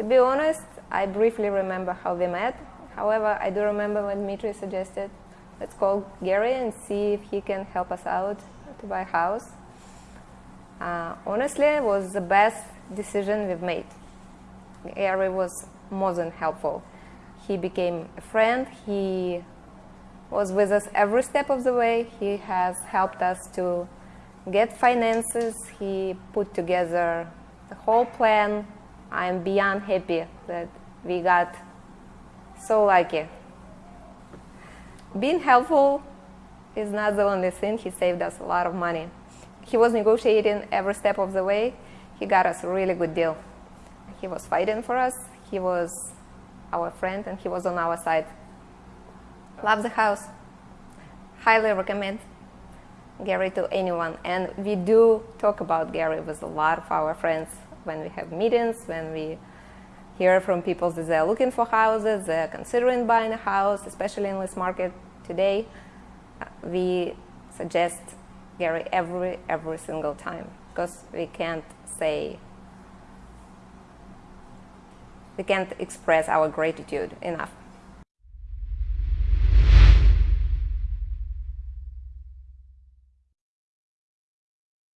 To be honest, I briefly remember how we met. However, I do remember when Dmitry suggested, let's call Gary and see if he can help us out to buy a house. Uh, honestly, it was the best decision we've made. Gary was more than helpful. He became a friend. He was with us every step of the way. He has helped us to get finances. He put together the whole plan. I'm beyond happy that we got so lucky. Being helpful is not the only thing. He saved us a lot of money. He was negotiating every step of the way. He got us a really good deal. He was fighting for us. He was our friend and he was on our side. Love the house. Highly recommend Gary to anyone. And we do talk about Gary with a lot of our friends when we have meetings, when we hear from people that they're looking for houses, they're considering buying a house, especially in this market today. Uh, we suggest Gary every every single time because we can't say we can't express our gratitude enough.